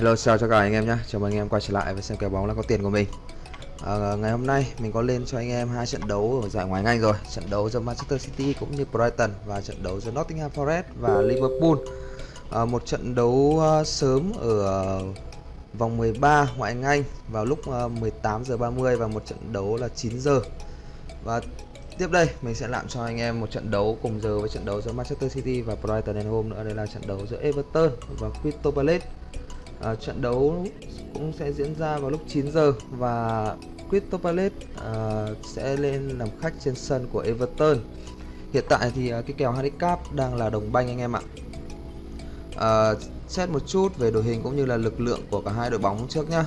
Hello chào cho cả anh em nhé. Chào mừng anh em quay trở lại và xem kèo bóng là có tiền của mình. À, Ngày hôm nay mình có lên cho anh em hai trận đấu ở giải ngoài Anh rồi. Trận đấu giữa Manchester City cũng như Brighton Và trận đấu giữa Nottingham Forest và Liverpool. À, Một trận đấu uh, sớm ở uh, vòng 13 ngoại hạng Anh vào lúc à, uh, 18 giờ 30 và một trận đấu là 9 giờ. Và tiếp đây mình sẽ làm cho anh em một trận đấu cùng giờ với trận đấu giữa Manchester City và Brighton and Home nữa. Đây là trận đấu giữa Everton và Crystal Palace à, trận đấu cũng sẽ diễn ra vào lúc 9 giờ và Crystal Palace à, sẽ lên làm khách trên sân của Everton. Hiện tại thì à, cái kèo handicap đang là đồng banh anh em ạ. À, xét một chút về đội hình cũng như là lực lượng của cả hai đội bóng trước nhá.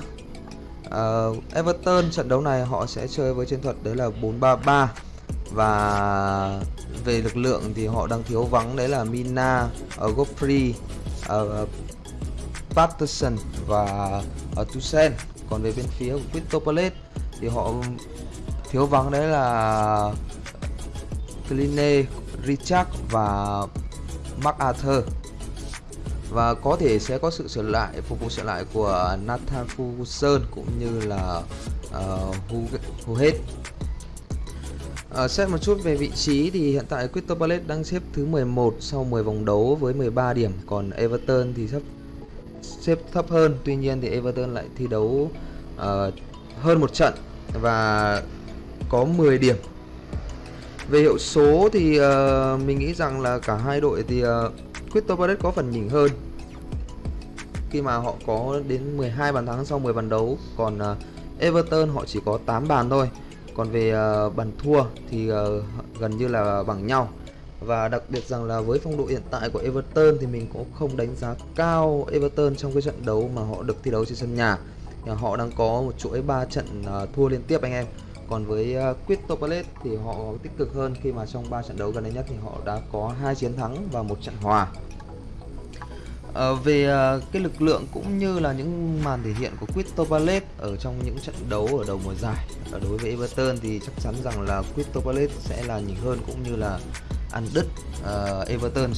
À, Everton trận đấu này họ sẽ chơi với chiến thuật đấy là 4-3-3 và về lực lượng thì họ đang thiếu vắng đấy là Mina, uh, Godfrey, uh, Patterson và ờ, uh, Tuchel còn về bên phía của Crystal Palace thì họ thiếu vắng đấy là Kline, Richard và MacArthur và có thể sẽ có sự sửa lại phục vụ sửa lại của Nathan Ferguson cũng như là uh, hết. Ờ, à, xét một chút về vị trí thì hiện tại Crystal Palace đang xếp thứ 11 sau 10 vòng đấu với 13 điểm. Còn Everton thì sắp xếp thấp hơn. Tuy nhiên thì Everton lại thi đấu uh, hơn một trận và có 10 điểm. Về hiệu số thì uh, mình nghĩ rằng là cả hai đội thì uh, Crystal Palace có phần nhỉnh hơn. Khi mà họ có đến 12 bàn thắng sau 10 bàn đấu còn uh, Everton họ chỉ có 8 bàn thôi. Còn về uh, bàn thua thì uh, gần như là bằng nhau và đặc biệt rằng là với phong độ hiện tại của Everton thì mình cũng không đánh giá cao Everton trong cái trận đấu mà họ được thi đấu trên sân nhà. Họ đang có một chuỗi 3 trận à, thua liên tiếp anh em. Còn với à, Crystal Palace thì họ tích cực hơn khi mà trong 3 trận đấu gần đây nhất thì họ đã có hai chiến thắng và một trận hòa. Ờ, à, về uh, cái lực lượng cũng như là những màn thể hiện của Crystal Palace ở trong những trận đấu ở đầu mùa giải à, đối với Everton thì chắc chắn rằng là Crystal Palace sẽ là nhỉnh hơn cũng như là ăn đứt uh, Everton.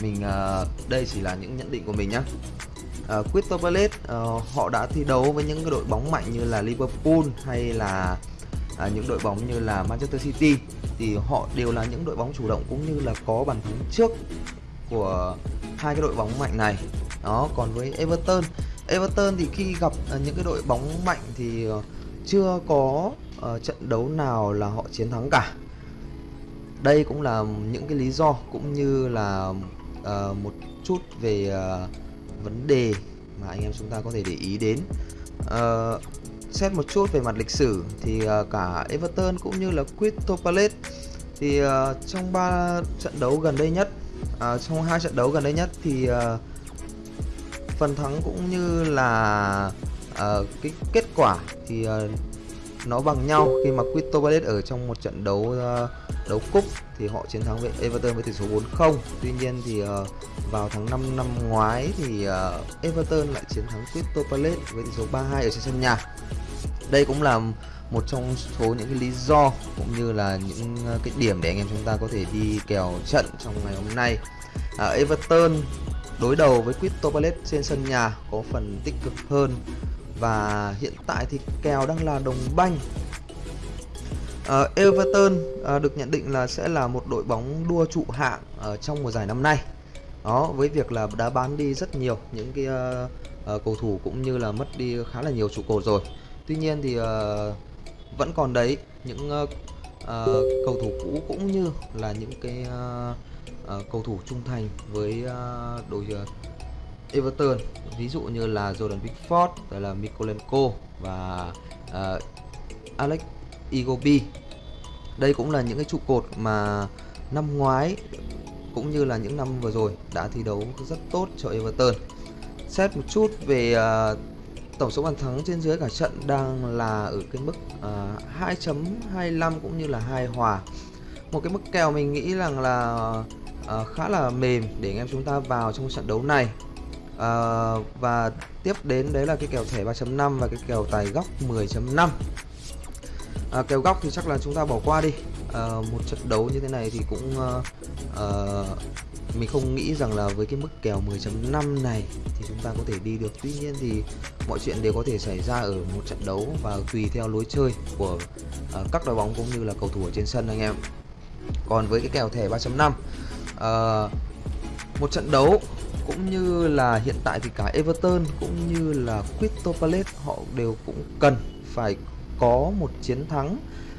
Mình uh, đây chỉ là những nhận định của mình nhé uh, ờ, Crystal Palace uh, họ đã thi đấu với những đội bóng mạnh như là Liverpool hay là uh, những đội bóng như là Manchester City. Thì họ đều là những đội bóng chủ động cũng như là có bàn thắng trước của hai cái đội bóng mạnh này. Đó còn với Everton Everton thì khi gặp uh, những cái đội bóng mạnh thì uh, chưa có uh, trận đấu nào là họ chiến thắng cả đây cũng là những cái lý do cũng như là uh, một chút về uh, vấn đề mà anh em chúng ta có thể để ý đến. Uh, xét một chút về mặt lịch sử thì uh, cả Everton cũng như là Crystal Palace thì uh, trong ba trận đấu gần đây nhất uh, trong hai trận đấu gần đây nhất thì uh, phần thắng cũng như là uh, cái kết quả thì uh, nó bằng nhau. Khi mà Crystal Palace ở trong một trận đấu uh, đấu cúp thì họ chiến thắng với Everton với tỷ số 4-0 tuy nhiên thì uh, vào tháng 5 năm ngoái thì uh, Everton lại chiến thắng Crystal Palace với tỷ số 3-2 ở trên sân nhà. Đây cũng là một trong số những cái lý do cũng như là những cái điểm để anh em chúng ta có thể đi kèo trận trong ngày hôm nay. À, Everton đối đầu với Crystal Palace trên sân nhà có phần tích cực hơn và hiện tại thì kèo đang là đồng banh. Uh, Everton uh, được nhận định là sẽ là một đội bóng đua trụ hạng ở trong mùa giải năm nay. Đó với việc là đã bán đi rất nhiều những cái uh, uh, cầu thủ cũng như là mất đi khá là nhiều trụ cột rồi. Tuy nhiên thì uh, vẫn còn đấy những uh, uh, cầu thủ cũ cũng như là những cái uh, uh, cầu thủ trung thành với uh, đội uh, Everton. Ví dụ như là Jordan Pickford, là Mikolenko và uh, Alex Igobi đây cũng là những cái trụ cột mà năm ngoái cũng như là những năm vừa rồi đã thi đấu rất tốt cho Everton. Xét một chút về uh, tổng số bàn thắng trên dưới cả trận đang là ở cái mức ờ, uh, 2.25 cũng như là hai hòa. Một cái mức kèo mình nghĩ rằng là uh, khá là mềm để anh em chúng ta vào trong trận đấu này à, và tiếp đến đấy là cái kèo thẻ 3.5 và cái kèo tài góc 10.5 à, ờ, kèo góc thì chắc là chúng ta bỏ qua đi. À, một trận đấu như thế này thì cũng à, uh, mình không nghĩ rằng là với cái mức kèo 10.5 này thì chúng ta có thể đi được. Tuy nhiên thì mọi chuyện đều có thể xảy ra ở một trận đấu và tùy theo lối chơi của à, các đội bóng cũng như là cầu thủ ở trên sân anh em. Còn với cái kèo thẻ 3.5 uh, một trận đấu cũng như là hiện tại thì cả Everton cũng như là Crystal Palace họ đều cũng cần phải có một chiến thắng.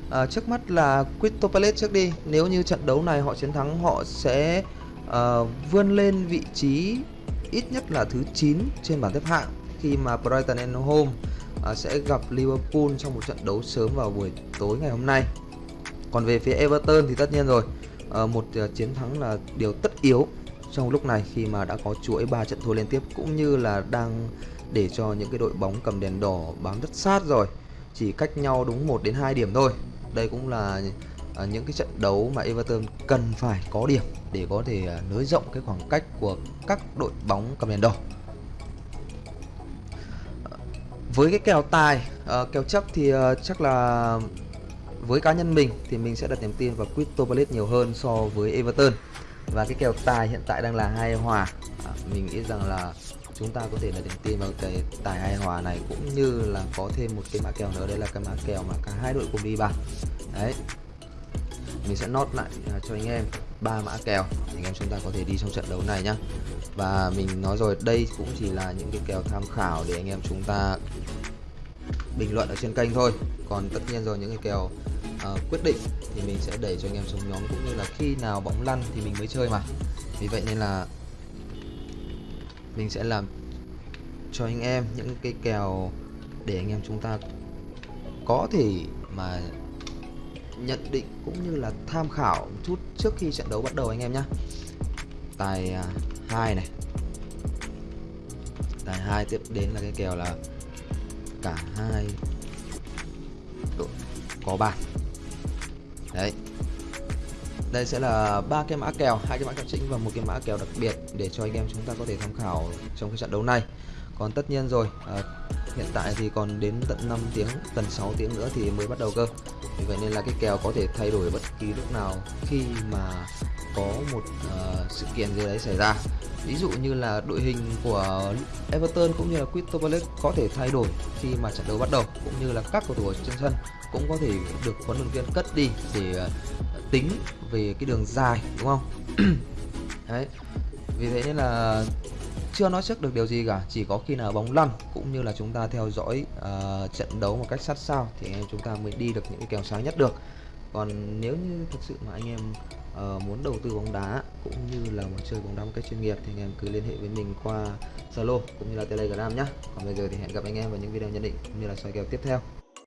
À, trước mắt là Crystal Palace trước đi nếu như trận đấu này họ chiến thắng họ sẽ uh, vươn lên vị trí ít nhất là thứ 9 trên bảng xếp hạng khi mà Brighton and Home uh, à, sẽ gặp Liverpool trong một trận đấu sớm vào buổi tối ngày hôm nay. Còn về phía Everton thì tất nhiên rồi uh, một uh, chiến thắng là điều tất yếu trong lúc này, khi mà đã có chuỗi 3 trận thua liên tiếp, cũng như là đang để cho những cái đội bóng cầm đèn đỏ bám rất sát rồi, chỉ cách nhau đúng 1 đến 2 điểm thôi. Đây cũng là à, những cái trận đấu mà Everton cần phải có điểm để có thể à, nới rộng cái khoảng cách của các đội bóng cầm đèn đỏ. Với cái kèo tài à, kèo chấp thì chắc là với cá nhân mình thì mình sẽ đặt niềm tin vào Crystal Palace nhiều hơn so với Everton và cái kèo tài hiện tại đang là hai hòa. À, mình nghĩ rằng là chúng ta có thể là niềm tin vào cái tài hai hòa này cũng như là có thêm một cái mã kèo nữa. Đây là cái mã kèo mà cả hai đội cùng đi bàn. Đấy. Mình sẽ nốt lại à, cho anh em ba mã kèo. Anh em chúng ta có thể đi trong trận đấu này nhá. Và mình nói rồi đây cũng chỉ là những cái kèo tham khảo để anh em chúng ta bình luận ở trên kênh thôi. Còn tất nhiên rồi những cái kèo uh, quyết định thì mình sẽ đẩy cho anh em xuống nhóm cũng như là khi nào bóng lăn thì mình mới chơi mà. Vì vậy nên là mình sẽ làm cho anh em những cái kèo để anh em chúng ta có thể mà nhận định cũng như là tham khảo một chút trước khi trận đấu bắt đầu anh em nhé tài à, hai này. Tài hai tiếp đến là cái kèo là cả hai đội có bàn đấy. Đây sẽ là ba cái mã kèo hai cái mã kèo chính và một cái mã kèo đặc biệt để cho anh em chúng ta có thể tham khảo trong cái trận đấu này. Còn tất nhiên rồi à, hiện tại thì còn đến tận 5 tiếng tận 6 tiếng nữa thì mới bắt đầu cơ. Vì vậy nên là cái kèo có thể thay đổi bất kỳ lúc nào khi mà có một uh, sự kiện gì đấy xảy ra ví dụ như là đội hình của Everton cũng như là Crystal Palace có thể thay đổi khi mà trận đấu bắt đầu cũng như là các cầu thủ trên sân cũng có thể được huấn luyện viên cất đi để ờ, tính về cái đường dài đúng không? Đấy. Vì thế nên là chưa nói trước được điều gì cả chỉ có khi nào bóng lăn cũng như là chúng ta theo dõi uh, trận đấu một cách sát sao thì chúng ta mới đi được những cái kèo sáng nhất được còn nếu như thực sự mà anh em uh, muốn đầu tư bóng đá cũng như là muốn chơi bóng đá một cách chuyên nghiệp thì anh em cứ liên hệ với mình qua Zalo cũng như là Telegram nhé còn bây giờ thì hẹn gặp anh em vào những video nhận định cũng như là soi kèo tiếp theo.